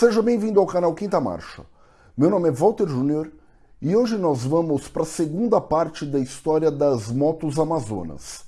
Seja bem-vindo ao canal Quinta Marcha. Meu nome é Walter Júnior e hoje nós vamos para a segunda parte da história das motos amazonas.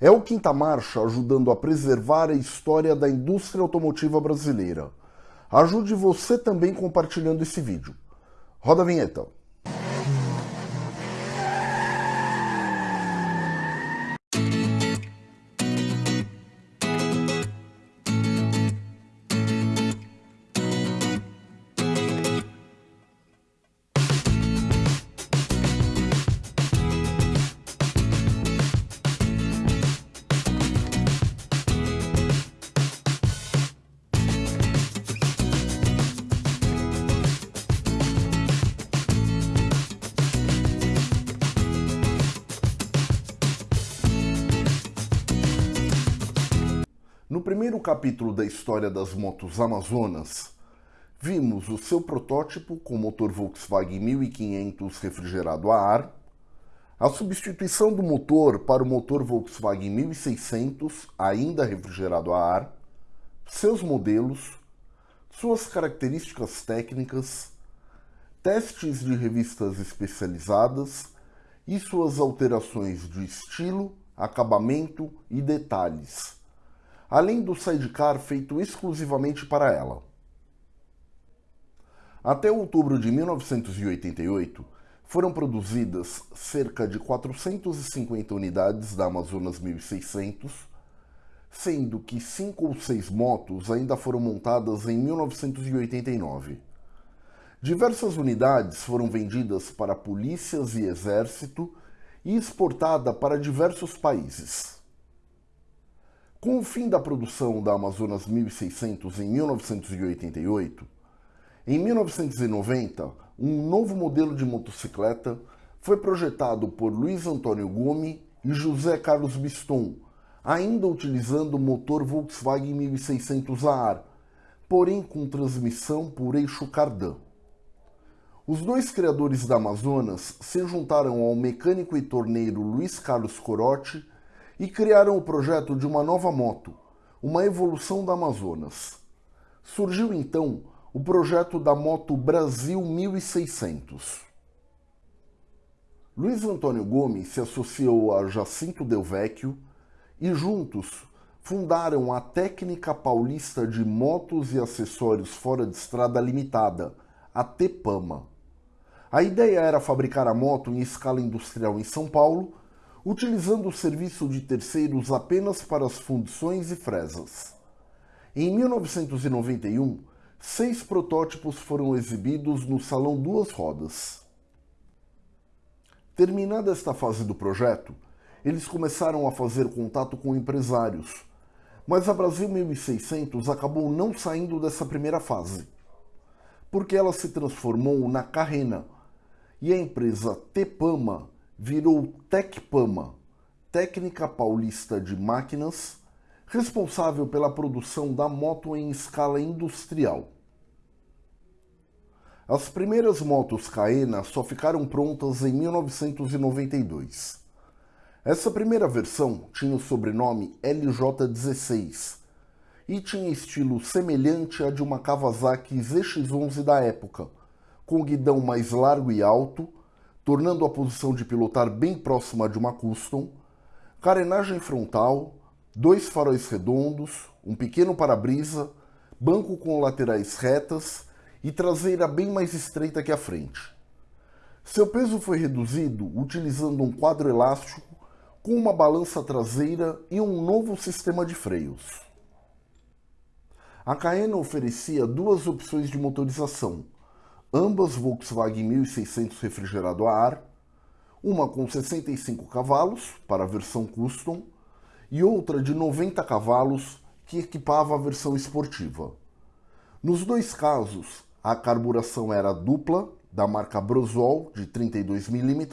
É o Quinta Marcha ajudando a preservar a história da indústria automotiva brasileira. Ajude você também compartilhando esse vídeo. Roda a vinheta. Primeiro capítulo da história das motos Amazonas, vimos o seu protótipo com motor Volkswagen 1500 refrigerado a ar, a substituição do motor para o motor Volkswagen 1600 ainda refrigerado a ar, seus modelos, suas características técnicas, testes de revistas especializadas e suas alterações de estilo, acabamento e detalhes além do sidecar feito exclusivamente para ela. Até outubro de 1988, foram produzidas cerca de 450 unidades da Amazonas 1600, sendo que cinco ou seis motos ainda foram montadas em 1989. Diversas unidades foram vendidas para polícias e exército e exportada para diversos países. Com o fim da produção da Amazonas 1600 em 1988, em 1990, um novo modelo de motocicleta foi projetado por Luiz Antônio Gomes e José Carlos Biston, ainda utilizando o motor Volkswagen 1600 a ar, porém com transmissão por eixo cardan. Os dois criadores da Amazonas se juntaram ao mecânico e torneiro Luiz Carlos Corotti e criaram o projeto de uma nova moto, uma evolução da Amazonas. Surgiu então o projeto da moto Brasil 1600. Luiz Antônio Gomes se associou a Jacinto Del Vecchio e juntos fundaram a Técnica Paulista de Motos e Acessórios Fora de Estrada Limitada, a TEPAMA. A ideia era fabricar a moto em escala industrial em São Paulo utilizando o serviço de terceiros apenas para as fundições e fresas. Em 1991, seis protótipos foram exibidos no Salão Duas Rodas. Terminada esta fase do projeto, eles começaram a fazer contato com empresários, mas a Brasil 1600 acabou não saindo dessa primeira fase, porque ela se transformou na Carrena, e a empresa Tepama virou Tecpama, Técnica Paulista de Máquinas, responsável pela produção da moto em escala industrial. As primeiras motos Caena só ficaram prontas em 1992. Essa primeira versão tinha o sobrenome LJ16 e tinha estilo semelhante a de uma Kawasaki ZX-11 da época, com guidão mais largo e alto, tornando a posição de pilotar bem próxima de uma custom, carenagem frontal, dois faróis redondos, um pequeno para-brisa, banco com laterais retas e traseira bem mais estreita que a frente. Seu peso foi reduzido utilizando um quadro elástico com uma balança traseira e um novo sistema de freios. A Caena oferecia duas opções de motorização, ambas Volkswagen 1600 refrigerado a ar, uma com 65 cavalos para a versão custom e outra de 90 cavalos que equipava a versão esportiva. Nos dois casos, a carburação era dupla, da marca Brosol, de 32 mm,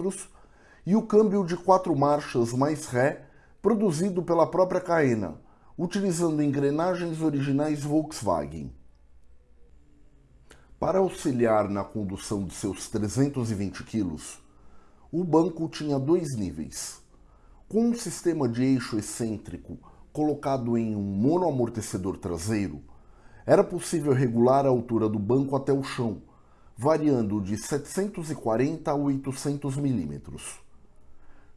e o câmbio de quatro marchas mais ré, produzido pela própria Caena, utilizando engrenagens originais Volkswagen. Para auxiliar na condução de seus 320 quilos, o banco tinha dois níveis. Com um sistema de eixo excêntrico colocado em um monoamortecedor traseiro, era possível regular a altura do banco até o chão, variando de 740 a 800 milímetros.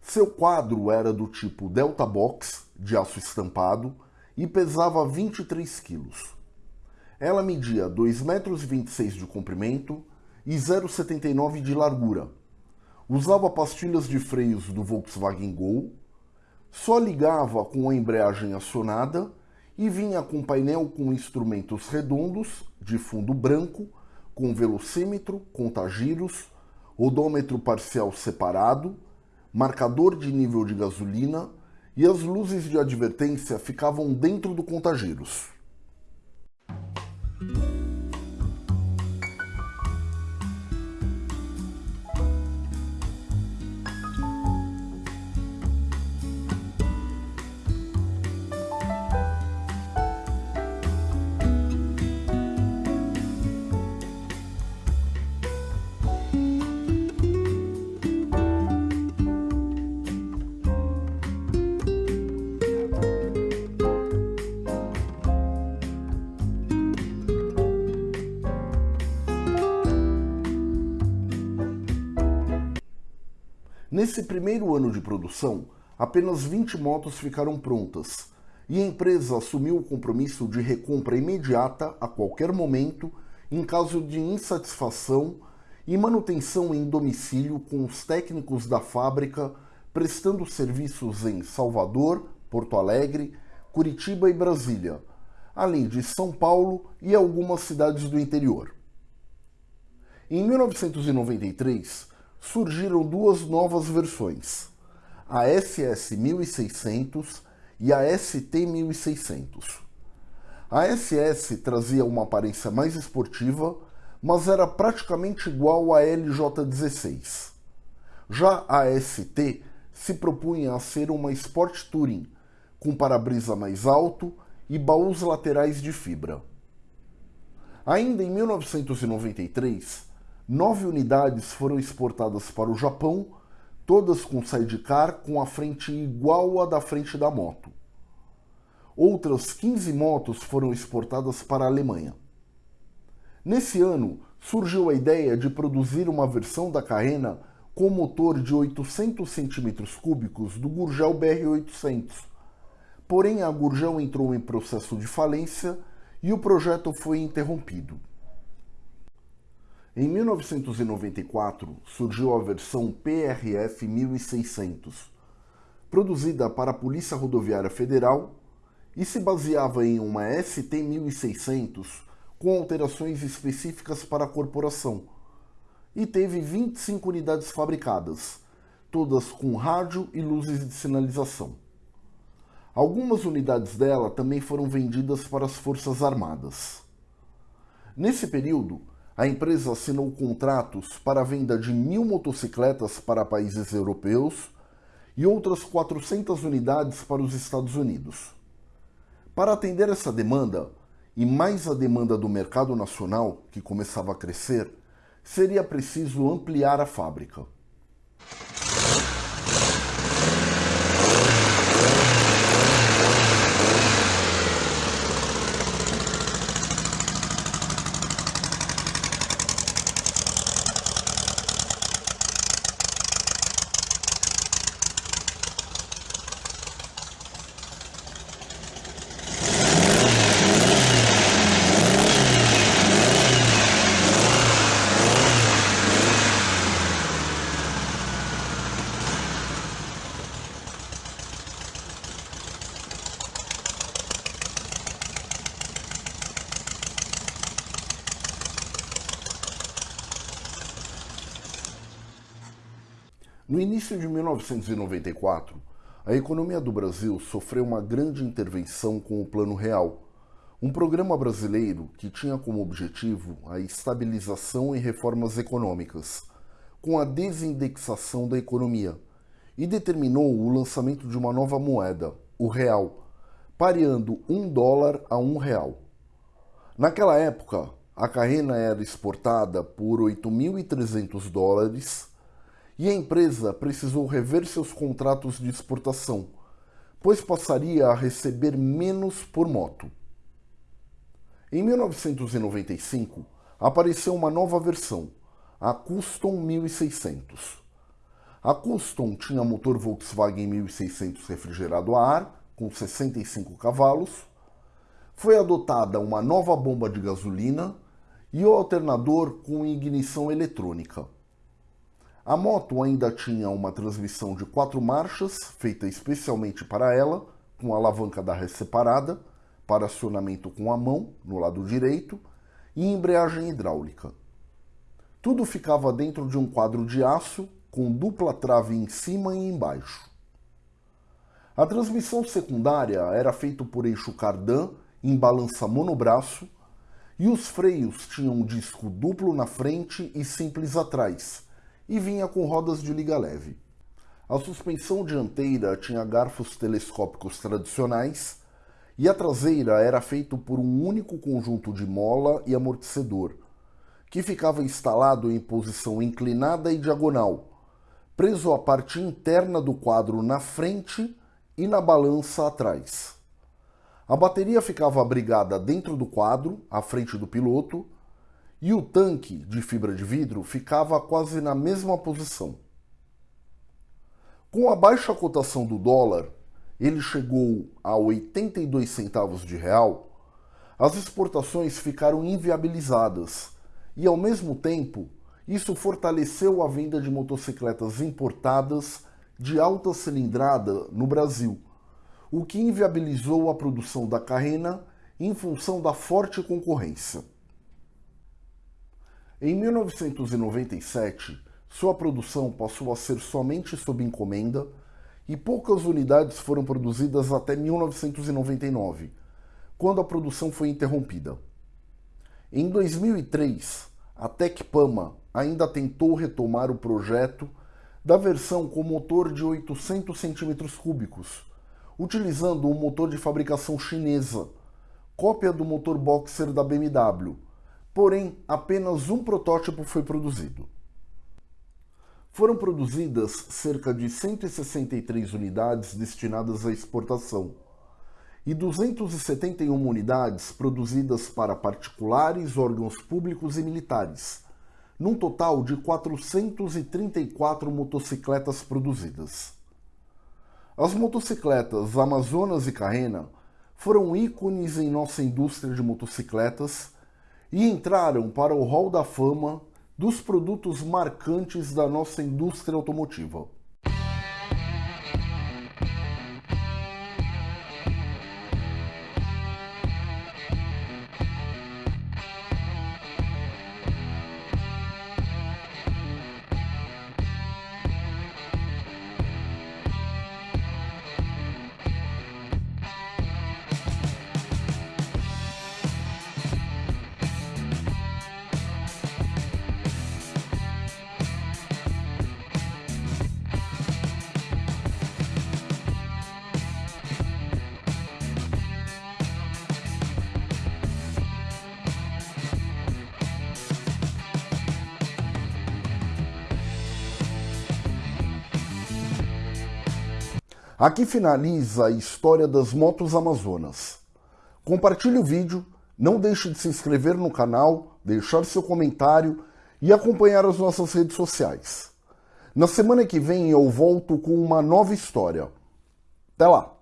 Seu quadro era do tipo Delta Box, de aço estampado, e pesava 23 quilos. Ela media 2,26 metros de comprimento e 0,79 de largura. Usava pastilhas de freios do Volkswagen Gol, só ligava com a embreagem acionada e vinha com painel com instrumentos redondos, de fundo branco, com velocímetro, contagiros, odômetro parcial separado, marcador de nível de gasolina e as luzes de advertência ficavam dentro do contagiros. Nesse primeiro ano de produção, apenas 20 motos ficaram prontas e a empresa assumiu o compromisso de recompra imediata a qualquer momento em caso de insatisfação e manutenção em domicílio com os técnicos da fábrica prestando serviços em Salvador, Porto Alegre, Curitiba e Brasília, além de São Paulo e algumas cidades do interior. Em 1993, surgiram duas novas versões, a SS 1600 e a ST 1600. A SS trazia uma aparência mais esportiva, mas era praticamente igual à LJ16. Já a ST se propunha a ser uma Sport Touring, com para-brisa mais alto e baús laterais de fibra. Ainda em 1993, Nove unidades foram exportadas para o Japão, todas com sidecar com a frente igual à da frente da moto. Outras 15 motos foram exportadas para a Alemanha. Nesse ano, surgiu a ideia de produzir uma versão da Carrena com motor de 800 cm3 do Gurgel BR-800. Porém, a Gurgel entrou em processo de falência e o projeto foi interrompido. Em 1994 surgiu a versão PRF 1600, produzida para a Polícia Rodoviária Federal e se baseava em uma ST 1600 com alterações específicas para a corporação, e teve 25 unidades fabricadas, todas com rádio e luzes de sinalização. Algumas unidades dela também foram vendidas para as Forças Armadas. Nesse período, a empresa assinou contratos para a venda de mil motocicletas para países europeus e outras 400 unidades para os Estados Unidos. Para atender essa demanda, e mais a demanda do mercado nacional, que começava a crescer, seria preciso ampliar a fábrica. No início de 1994, a economia do Brasil sofreu uma grande intervenção com o Plano Real, um programa brasileiro que tinha como objetivo a estabilização e reformas econômicas, com a desindexação da economia, e determinou o lançamento de uma nova moeda, o real, pareando um dólar a um real. Naquela época, a carrena era exportada por 8.300 dólares e a empresa precisou rever seus contratos de exportação, pois passaria a receber menos por moto. Em 1995, apareceu uma nova versão, a Custom 1600. A Custom tinha motor Volkswagen 1600 refrigerado a ar, com 65 cavalos. Foi adotada uma nova bomba de gasolina e o alternador com ignição eletrônica. A moto ainda tinha uma transmissão de quatro marchas, feita especialmente para ela, com alavanca da ré separada, para acionamento com a mão, no lado direito, e embreagem hidráulica. Tudo ficava dentro de um quadro de aço, com dupla trave em cima e embaixo. A transmissão secundária era feita por eixo cardan em balança monobraço e os freios tinham um disco duplo na frente e simples atrás, e vinha com rodas de liga leve. A suspensão dianteira tinha garfos telescópicos tradicionais e a traseira era feita por um único conjunto de mola e amortecedor, que ficava instalado em posição inclinada e diagonal, preso à parte interna do quadro na frente e na balança atrás. A bateria ficava abrigada dentro do quadro, à frente do piloto, e o tanque de fibra de vidro ficava quase na mesma posição. Com a baixa cotação do dólar, ele chegou a 82 centavos de real, as exportações ficaram inviabilizadas e, ao mesmo tempo, isso fortaleceu a venda de motocicletas importadas de alta cilindrada no Brasil, o que inviabilizou a produção da Carrena em função da forte concorrência. Em 1997, sua produção passou a ser somente sob encomenda e poucas unidades foram produzidas até 1999, quando a produção foi interrompida. Em 2003, a Tecpama ainda tentou retomar o projeto da versão com motor de 800 cm3, utilizando um motor de fabricação chinesa, cópia do motor boxer da BMW, porém apenas um protótipo foi produzido. Foram produzidas cerca de 163 unidades destinadas à exportação e 271 unidades produzidas para particulares, órgãos públicos e militares, num total de 434 motocicletas produzidas. As motocicletas Amazonas e Carrena foram ícones em nossa indústria de motocicletas e entraram para o hall da fama dos produtos marcantes da nossa indústria automotiva. Aqui finaliza a história das motos amazonas. Compartilhe o vídeo, não deixe de se inscrever no canal, deixar seu comentário e acompanhar as nossas redes sociais. Na semana que vem eu volto com uma nova história. Até lá!